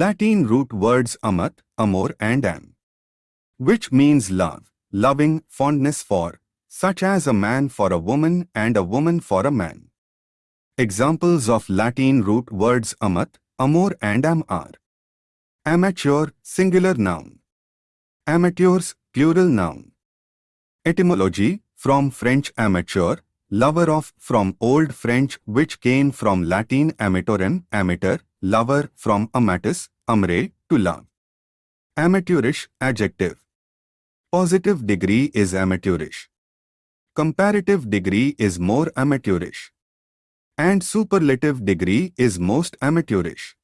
Latin root words amat, amor and am, which means love, loving, fondness for, such as a man for a woman and a woman for a man. Examples of Latin root words amat, amor and am are amateur, singular noun, amateurs, plural noun. Etymology, from French amateur, lover of, from Old French which came from Latin amatorem, amateur, lover, from amatus, amare, to love. Amateurish, adjective. Positive degree is amateurish. Comparative degree is more amateurish. And superlative degree is most amateurish.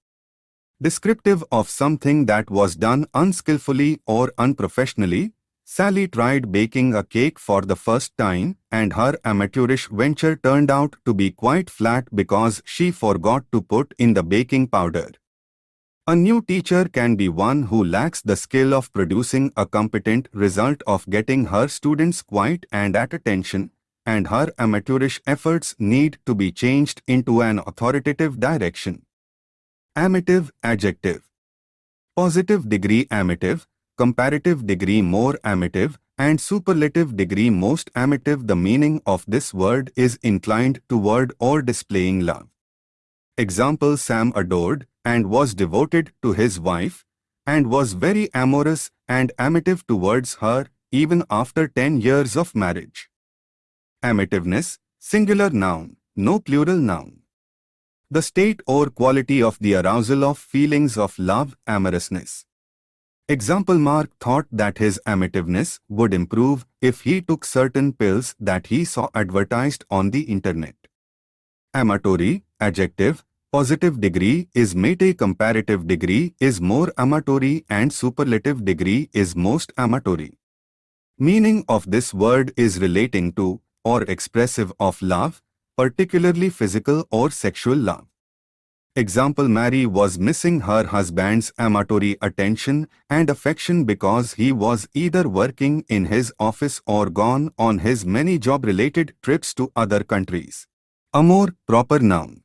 Descriptive of something that was done unskillfully or unprofessionally, Sally tried baking a cake for the first time and her amateurish venture turned out to be quite flat because she forgot to put in the baking powder. A new teacher can be one who lacks the skill of producing a competent result of getting her students quiet and at attention, and her amateurish efforts need to be changed into an authoritative direction. Amative adjective. Positive degree amative, comparative degree more amative, and superlative degree most amative the meaning of this word is inclined toward or displaying love. Example Sam adored and was devoted to his wife and was very amorous and amative towards her even after 10 years of marriage. Amativeness, singular noun, no plural noun. The state or quality of the arousal of feelings of love, amorousness. Example Mark thought that his amativeness would improve if he took certain pills that he saw advertised on the internet. Amatory, adjective, positive degree is mate comparative degree is more amatory and superlative degree is most amatory. Meaning of this word is relating to or expressive of love, particularly physical or sexual love. Example Mary was missing her husband's amatory attention and affection because he was either working in his office or gone on his many job-related trips to other countries. Amor, proper noun.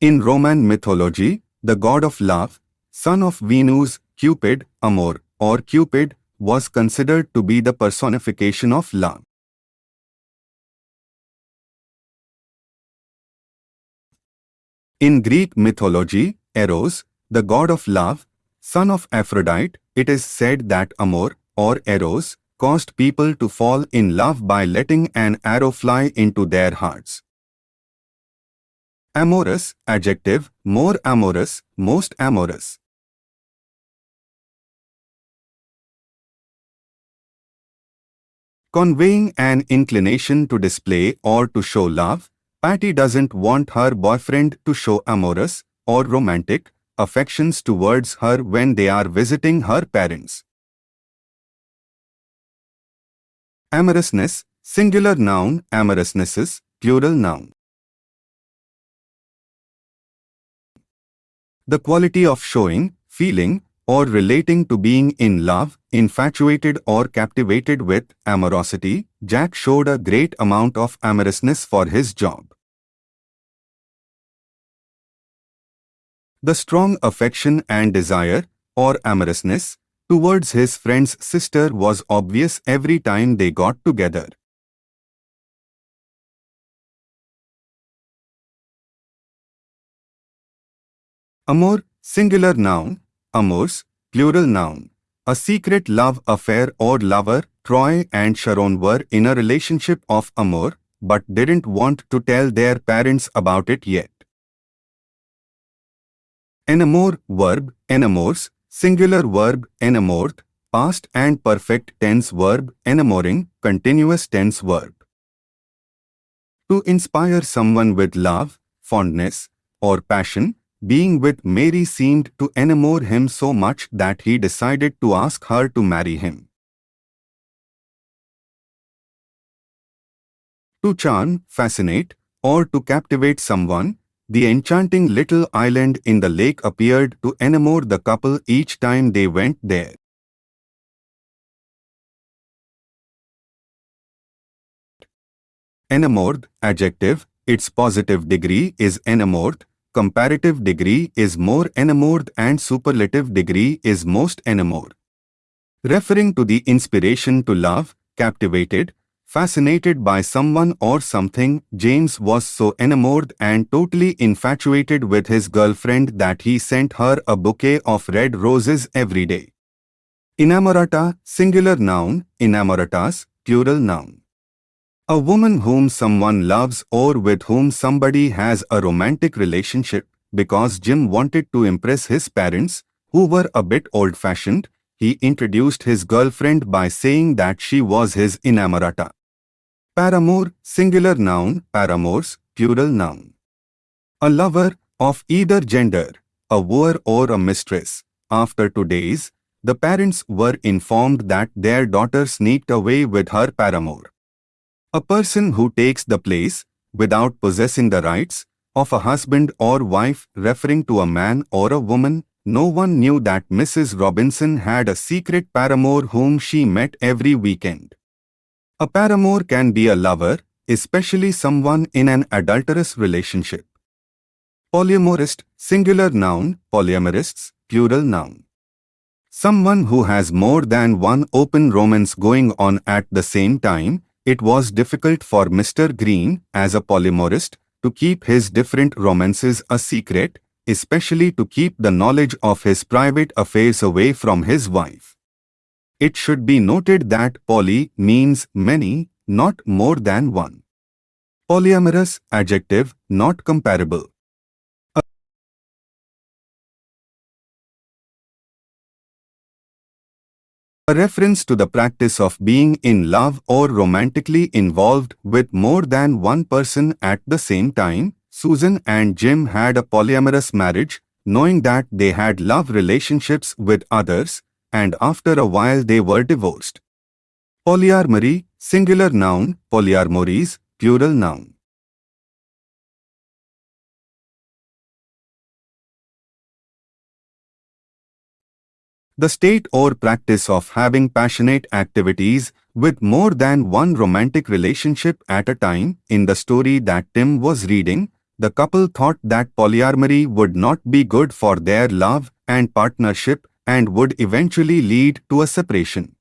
In Roman mythology, the god of love, son of Venus, Cupid, Amor, or Cupid, was considered to be the personification of love. In Greek mythology, Eros, the god of love, son of Aphrodite, it is said that Amor, or Eros, caused people to fall in love by letting an arrow fly into their hearts. Amorous, adjective, more amorous, most amorous. Conveying an inclination to display or to show love, Patty doesn't want her boyfriend to show amorous or romantic affections towards her when they are visiting her parents. Amorousness, singular noun, amorousnesses, plural noun. The quality of showing, feeling, or relating to being in love, infatuated or captivated with amorosity, Jack showed a great amount of amorousness for his job. The strong affection and desire, or amorousness, towards his friend's sister was obvious every time they got together. Amor, singular noun, Amors, plural noun. A secret love affair or lover, Troy and Sharon were in a relationship of amour, but didn't want to tell their parents about it yet. Enamor, verb, enamors, singular verb, enamored, past and perfect tense verb, enamoring, continuous tense verb. To inspire someone with love, fondness, or passion, being with Mary seemed to enamor him so much that he decided to ask her to marry him. To charm, fascinate, or to captivate someone, the enchanting little island in the lake appeared to enamor the couple each time they went there. Enamored, adjective, its positive degree is enamored, comparative degree is more enamored and superlative degree is most enamored. Referring to the inspiration to love, captivated, fascinated by someone or something, James was so enamored and totally infatuated with his girlfriend that he sent her a bouquet of red roses every day. Inamorata, singular noun, inamoratas, plural noun. A woman whom someone loves or with whom somebody has a romantic relationship because Jim wanted to impress his parents, who were a bit old-fashioned, he introduced his girlfriend by saying that she was his inamorata. Paramour, singular noun, paramours, plural noun. A lover, of either gender, a wooer or a mistress. After two days, the parents were informed that their daughter sneaked away with her paramour. A person who takes the place, without possessing the rights, of a husband or wife referring to a man or a woman, no one knew that Mrs. Robinson had a secret paramour whom she met every weekend. A paramour can be a lover, especially someone in an adulterous relationship. Polyamorist, singular noun, polyamorists, plural noun. Someone who has more than one open romance going on at the same time, it was difficult for Mr. Green, as a polyamorist, to keep his different romances a secret, especially to keep the knowledge of his private affairs away from his wife. It should be noted that poly means many, not more than one. Polyamorous, adjective, not comparable. A reference to the practice of being in love or romantically involved with more than one person at the same time, Susan and Jim had a polyamorous marriage, knowing that they had love relationships with others, and after a while they were divorced. Polyamory, singular noun, polyamories, plural noun. The state or practice of having passionate activities with more than one romantic relationship at a time. In the story that Tim was reading, the couple thought that polyamory would not be good for their love and partnership and would eventually lead to a separation.